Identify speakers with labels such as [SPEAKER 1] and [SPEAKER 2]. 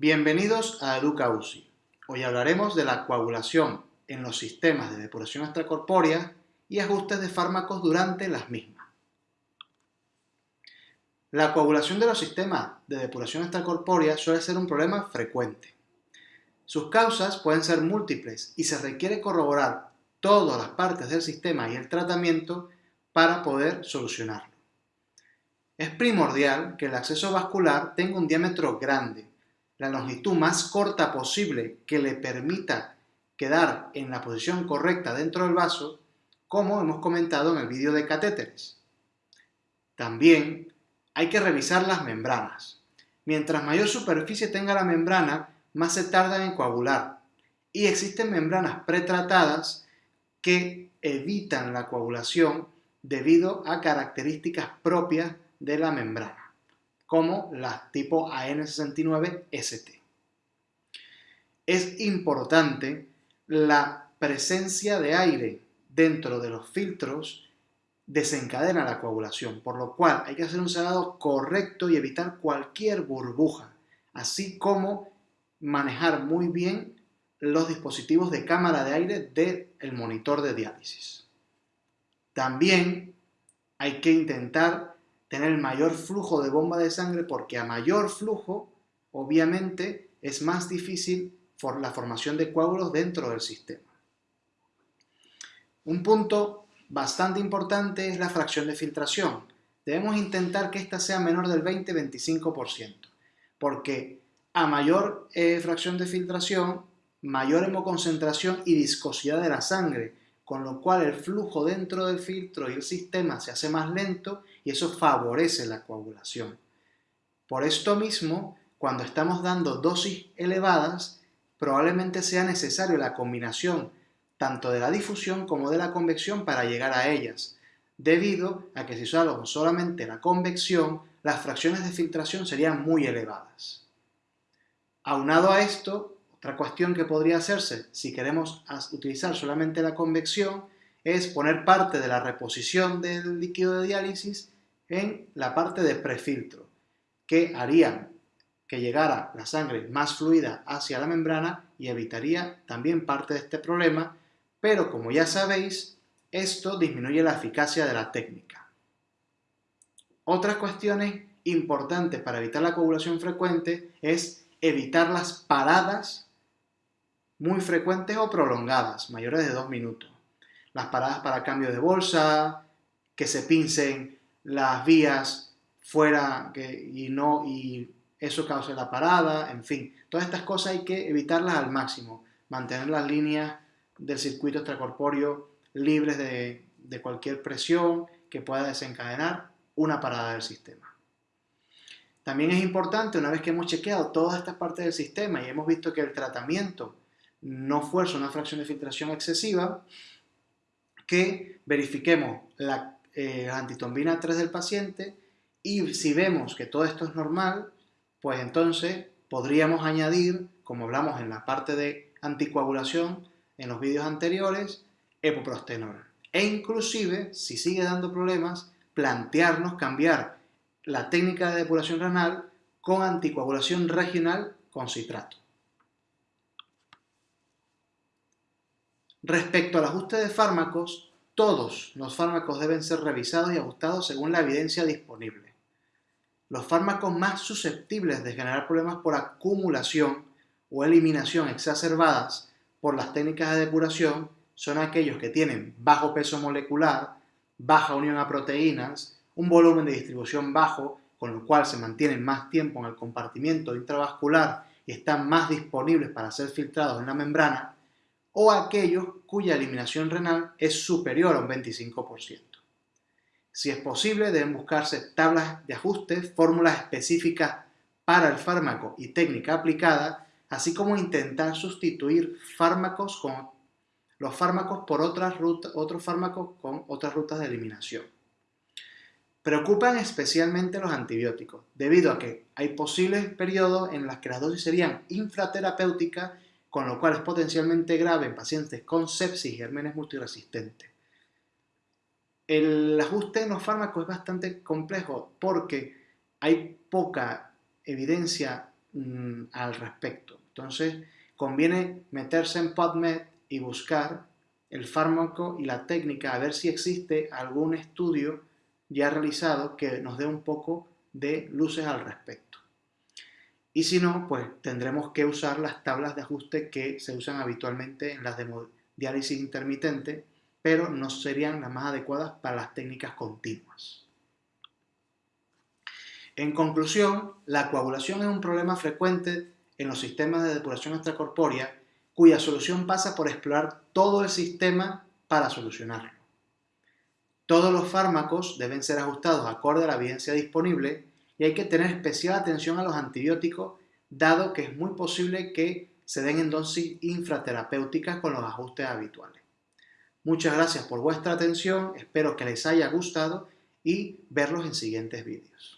[SPEAKER 1] Bienvenidos a Educa UCI. Hoy hablaremos de la coagulación en los sistemas de depuración extracorpórea y ajustes de fármacos durante las mismas. La coagulación de los sistemas de depuración extracorpórea suele ser un problema frecuente. Sus causas pueden ser múltiples y se requiere corroborar todas las partes del sistema y el tratamiento para poder solucionarlo. Es primordial que el acceso vascular tenga un diámetro grande la longitud más corta posible que le permita quedar en la posición correcta dentro del vaso, como hemos comentado en el vídeo de catéteres. También hay que revisar las membranas. Mientras mayor superficie tenga la membrana, más se tarda en coagular. Y existen membranas pretratadas que evitan la coagulación debido a características propias de la membrana como las tipo AN69ST. Es importante la presencia de aire dentro de los filtros desencadena la coagulación, por lo cual hay que hacer un cerrado correcto y evitar cualquier burbuja, así como manejar muy bien los dispositivos de cámara de aire del monitor de diálisis. También hay que intentar tener el mayor flujo de bomba de sangre porque a mayor flujo, obviamente, es más difícil la formación de coágulos dentro del sistema. Un punto bastante importante es la fracción de filtración. Debemos intentar que ésta sea menor del 20-25%, porque a mayor eh, fracción de filtración, mayor hemoconcentración y viscosidad de la sangre, con lo cual el flujo dentro del filtro y el sistema se hace más lento y eso favorece la coagulación. Por esto mismo, cuando estamos dando dosis elevadas, probablemente sea necesario la combinación tanto de la difusión como de la convección para llegar a ellas, debido a que si usamos solamente la convección, las fracciones de filtración serían muy elevadas. Aunado a esto, otra cuestión que podría hacerse si queremos utilizar solamente la convección es poner parte de la reposición del líquido de diálisis en la parte de prefiltro, que haría que llegara la sangre más fluida hacia la membrana y evitaría también parte de este problema, pero como ya sabéis, esto disminuye la eficacia de la técnica. Otras cuestiones importantes para evitar la coagulación frecuente es evitar las paradas muy frecuentes o prolongadas, mayores de dos minutos. Las paradas para cambio de bolsa, que se pincen las vías fuera que, y no y eso cause la parada, en fin, todas estas cosas hay que evitarlas al máximo, mantener las líneas del circuito extracorpóreo libres de, de cualquier presión que pueda desencadenar una parada del sistema. También es importante, una vez que hemos chequeado todas estas partes del sistema y hemos visto que el tratamiento no fuerza una fracción de filtración excesiva, que verifiquemos la eh, antitombina 3 del paciente y si vemos que todo esto es normal, pues entonces podríamos añadir, como hablamos en la parte de anticoagulación en los vídeos anteriores, epoprostenol. E inclusive, si sigue dando problemas, plantearnos cambiar la técnica de depuración renal con anticoagulación regional con citrato. Respecto al ajuste de fármacos, todos los fármacos deben ser revisados y ajustados según la evidencia disponible. Los fármacos más susceptibles de generar problemas por acumulación o eliminación exacerbadas por las técnicas de depuración son aquellos que tienen bajo peso molecular, baja unión a proteínas, un volumen de distribución bajo, con lo cual se mantienen más tiempo en el compartimiento intravascular y están más disponibles para ser filtrados en la membrana, o aquellos cuya eliminación renal es superior a un 25%. Si es posible, deben buscarse tablas de ajuste, fórmulas específicas para el fármaco y técnica aplicada, así como intentar sustituir fármacos con los fármacos por otras rutas, otros fármacos con otras rutas de eliminación. Preocupan especialmente los antibióticos, debido a que hay posibles periodos en los que las dosis serían infraterapéuticas con lo cual es potencialmente grave en pacientes con sepsis y gérmenes multiresistentes. El ajuste en los fármacos es bastante complejo porque hay poca evidencia mm, al respecto. Entonces, conviene meterse en PubMed y buscar el fármaco y la técnica a ver si existe algún estudio ya realizado que nos dé un poco de luces al respecto. Y si no, pues tendremos que usar las tablas de ajuste que se usan habitualmente en las diálisis intermitente, pero no serían las más adecuadas para las técnicas continuas. En conclusión, la coagulación es un problema frecuente en los sistemas de depuración extracorpórea cuya solución pasa por explorar todo el sistema para solucionarlo. Todos los fármacos deben ser ajustados acorde a la evidencia disponible y hay que tener especial atención a los antibióticos, dado que es muy posible que se den en dosis infraterapéuticas con los ajustes habituales. Muchas gracias por vuestra atención, espero que les haya gustado y verlos en siguientes vídeos.